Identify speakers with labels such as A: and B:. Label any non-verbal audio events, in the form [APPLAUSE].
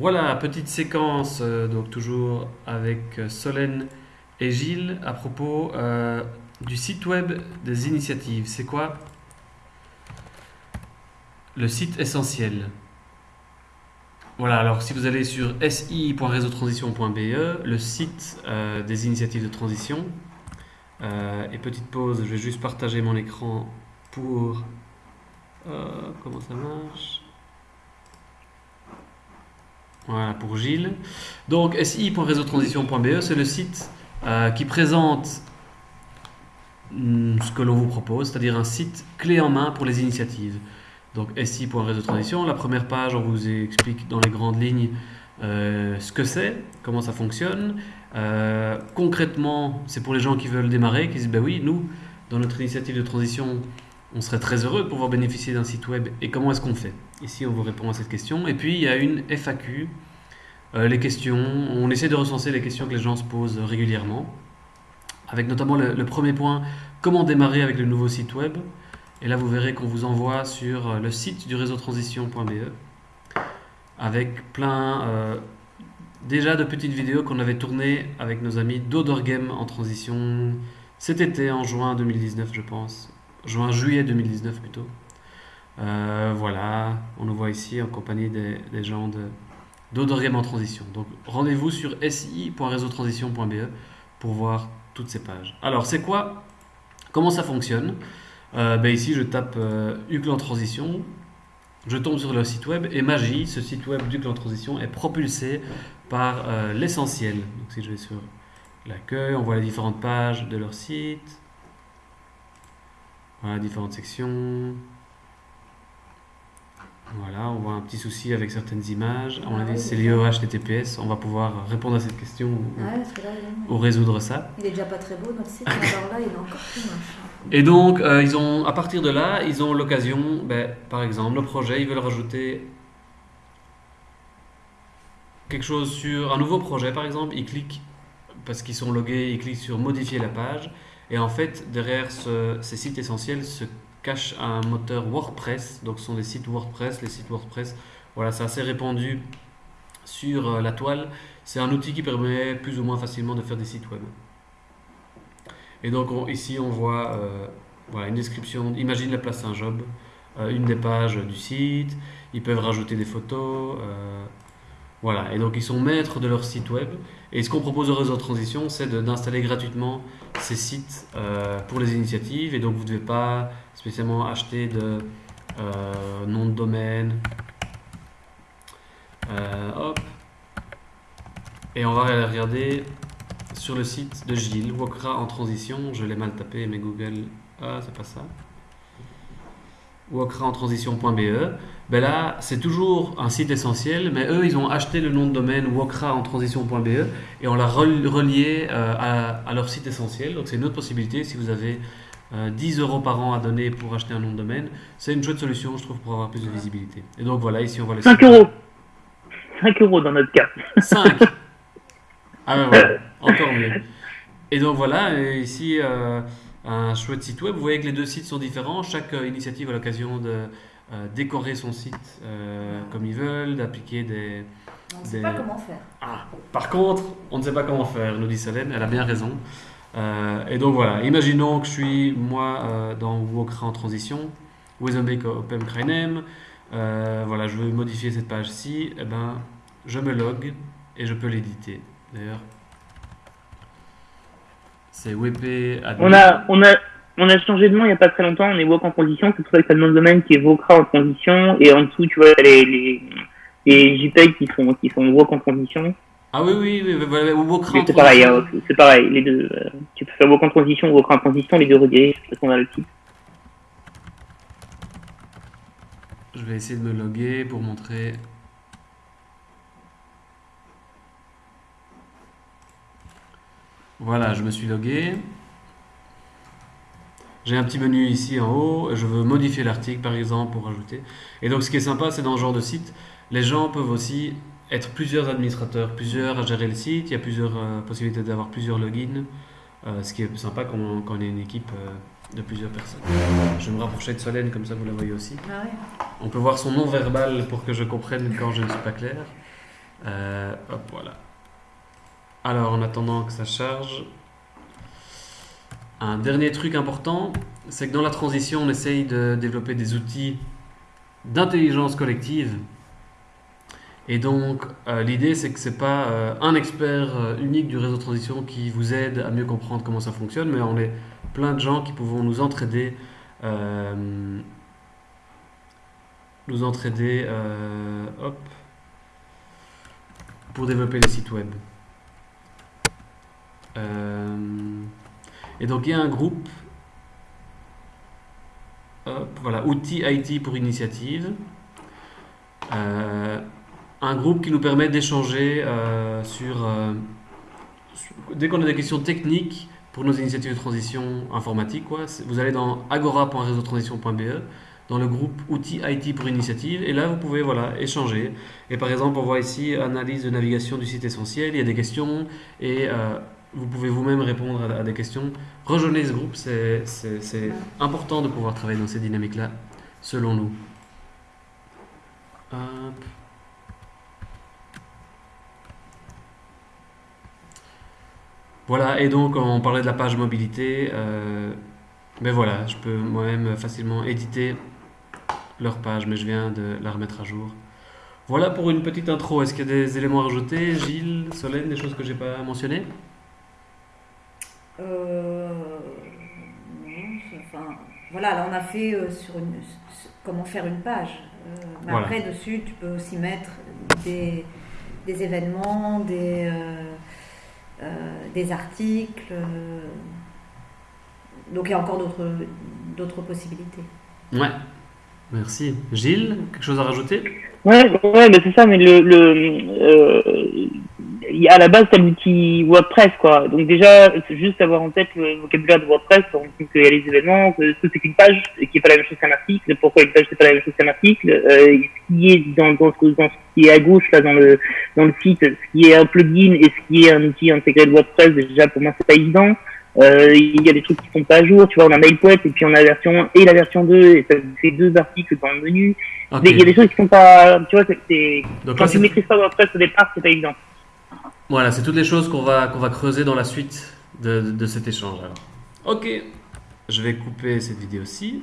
A: Voilà, petite séquence, euh, donc toujours avec euh, Solène et Gilles à propos euh, du site web des initiatives. C'est quoi? Le site essentiel. Voilà, alors si vous allez sur si.réseautransition.be, le site des initiatives de transition, et petite pause, je vais juste partager mon écran pour... comment ça marche? Voilà, pour Gilles. Donc si.réseautransition.be, c'est le site euh, qui présente hum, ce que l'on vous propose, c'est-à-dire un site clé en main pour les initiatives. Donc si.réseautransition, la première page, on vous explique dans les grandes lignes euh, ce que c'est, comment ça fonctionne. Euh, concrètement, c'est pour les gens qui veulent démarrer, qui disent, ben oui, nous, dans notre initiative de transition, on serait très heureux de pouvoir bénéficier d'un site web. Et comment est-ce qu'on fait? Ici, on vous répond à cette question. Et puis, il y a une FAQ, euh, les questions. On essaie de recenser les questions que les gens se posent régulièrement, avec notamment le, premier point, comment démarrer avec le nouveau site web? Et là, vous verrez qu'on vous envoie sur euh, le site du réseau transition.be avec plein euh, déjà de petites vidéos qu'on avait tournées avec nos amis d'Odor Game en transition cet été, en juin 2019, je pense. Juin-juillet 2019 plutôt. Euh, voilà, on nous voit ici en compagnie des, gens de en transition. Donc rendez-vous sur si.réseautransition.be pour voir toutes ces pages. Alors, c'est quoi? Comment ça fonctionne? Euh, ben ici, je tape euh, UCLE en transition, je tombe sur le site web et magie, ce site web d'UCLE en transition est propulsé par l'essentiel. Donc si je vais sur l'accueil, on voit les différentes pages de leur site. Voilà, différentes sections. Voilà, on voit un petit souci avec certaines images.
B: Ah oui,
A: c'est lié au HTTPS. On va pouvoir répondre à cette question ou,
B: là, est-
A: ou résoudre ça.
B: il est déjà pas très beau notre site, alors là, il est encore plus moche.
A: Et donc, euh, ils ont, à partir de là, ils ont l'occasion, ben, par exemple, le projet, ils veulent rajouter quelque chose sur un nouveau projet, par exemple, ils cliquent, parce qu'ils sont logués, ils cliquent sur modifier la page, et en fait, derrière ce- ces sites essentiels se cache un moteur WordPress, donc ce sont des sites WordPress, les sites WordPress, voilà, c'est assez répandu sur euh, la toile, c'est un outil qui permet plus ou moins facilement de faire des sites web. Et donc on- ici on voit euh, une description, imagine la place Saint-Job, euh, une des pages du site, ils peuvent rajouter des photos, voilà, et donc ils sont maîtres de leur site web. Et ce qu'on propose au réseau de transition, c'est d'installer gratuitement ces sites euh, pour les initiatives, et donc vous ne devez pas spécialement acheter de euh, nom de domaine. Euh, hop. Et on va regarder sur le site de Gilles, Wokra en transition, je l'ai mal tapé, mais Google, ah, c'est pas ça. Wokra en transition.be. Ben là, c'est toujours un site essentiel, mais eux, ils ont acheté le nom de domaine wokra en transition.be et on l'a rel- relié euh, à, à leur site essentiel. Donc, c'est une autre possibilité. Si vous avez euh, 10 euros par an à donner pour acheter un nom de domaine, c'est une chouette solution, je trouve, pour avoir plus de visibilité. Et donc, voilà, ici, on voit le
C: 5
A: site.
C: euros. 5 euros dans notre cas. [LAUGHS]
A: 5 Ah ben voilà, encore mieux. Et donc voilà, ici euh, un chouette site web. Vous voyez que les deux sites sont différents. Chaque euh, initiative a l'occasion de euh, décorer son site euh, comme ils veulent, d'appliquer des...
B: On ne sait
A: Des-
B: pas comment faire.
A: Ah, par contre, on ne sait pas comment faire, nous dit Solène, elle a bien raison. Euh, et donc voilà, imaginons que je suis moi euh, dans Wokra en transition, Wezenbeek Open Kreinem, euh, voilà, je veux modifier cette page-ci, et ben, je me log et je peux l'éditer. D'ailleurs, c'est WP admin.
C: On a, on a, on a changé de nom il n'y a pas très longtemps. On est Wok en transition. C'est pour ça que ça le nom de domaine qui est Vokra en transition. Et en dessous, tu vois, les, les, les JPEG qui sont, qui sont Wok en transition.
A: Ah oui, oui, oui, voilà, ou Wokra en
C: c'est pareil,
A: transition.
C: hein, c'est pareil. Les deux, euh, tu peux faire Wok en transition ou Wokra en transition. Les deux redirigent parce qu'on a le titre.
A: Je vais essayer de me loguer pour montrer. Voilà, je me suis logué. J'ai un petit menu ici en haut. Je veux modifier l'article par exemple pour rajouter. Et donc ce qui est sympa, c'est dans ce genre de site, les gens peuvent aussi être plusieurs administrateurs, plusieurs à gérer le site. Il y a plusieurs euh, possibilités d'avoir plusieurs logins. Euh, ce qui est sympa quand on, quand on est une équipe euh, de plusieurs personnes. Je vais me rapprocher de Solène, comme ça vous la voyez aussi.
B: Ah ouais.
A: On peut voir son nom verbal pour que je comprenne quand je ne suis pas clair. Hop, voilà. Alors, en attendant que ça charge, un dernier truc important, c'est que dans la transition, on essaye de développer des outils d'intelligence collective. Et donc, euh, l'idée, c'est que c'est pas euh, un expert euh, unique du réseau de transition qui vous aide à mieux comprendre comment ça fonctionne, mais on est plein de gens qui pouvons nous entraider, nous entraider, hop, pour développer les sites web. Euh, et donc, il y a un groupe, voilà, outils IT pour initiative. Euh, un groupe qui nous permet d'échanger euh, sur, dès qu'on a des questions techniques pour nos initiatives de transition informatique. Quoi, vous allez dans agora.réseautransition.be dans le groupe outils IT pour initiative et là vous pouvez voilà échanger. Et par exemple on voit ici analyse de navigation du site essentiel. Il y a des questions et vous pouvez vous-même répondre à, à des questions. Rejoignez ce groupe, c'est important de pouvoir travailler dans ces dynamiques-là, selon nous. Hop. Voilà, et donc on parlait de la page mobilité. euh, ben voilà, je peux moi-même facilement éditer leur page, mais je viens de la remettre à jour. Voilà pour une petite intro. Est-ce qu'il y a des éléments à rajouter? Gilles, Solène, des choses que j'ai pas mentionnées
B: Euh, non, c'est- enfin, voilà, là on a fait euh, sur une, comment faire une page. Euh, mais
A: Voilà.
B: après, dessus, tu peux aussi mettre des, des événements, des, euh, euh, des articles. euh, donc il y a encore d'autres d'autres possibilités.
A: Ouais. Merci. Gilles, quelque chose à rajouter?
C: Ouais, ouais, mais c'est ça, mais le, le, euh, à la base, t'as l'outil WordPress, quoi. Donc déjà, juste avoir en tête le vocabulaire de WordPress, comprendre qu'il y a les événements, que que c'est qu'une page, et qui est pas la même chose qu'un article, pourquoi une page c'est pas la même chose qu'un article, euh, ce qui est dans, dans, ce, dans ce qui est à gauche, là, dans le, dans le site, ce qui est un plugin et ce qui est un outil intégré de WordPress, déjà, pour moi, c'est pas évident. Euh, il y a des trucs qui sont pas à jour, tu vois, on a MailPoet, et puis on a la version 1 et la version 2, et ça fait deux articles dans le menu.
A: Ok.
C: Il y a des choses qui sont pas, tu vois, c'est- quand tu maîtrises pas WordPress au départ, c'est pas évident.
A: Voilà, c'est toutes les choses qu'on va, va creuser dans la suite de, de cet échange. Alors. Ok, je vais couper cette vidéo-ci.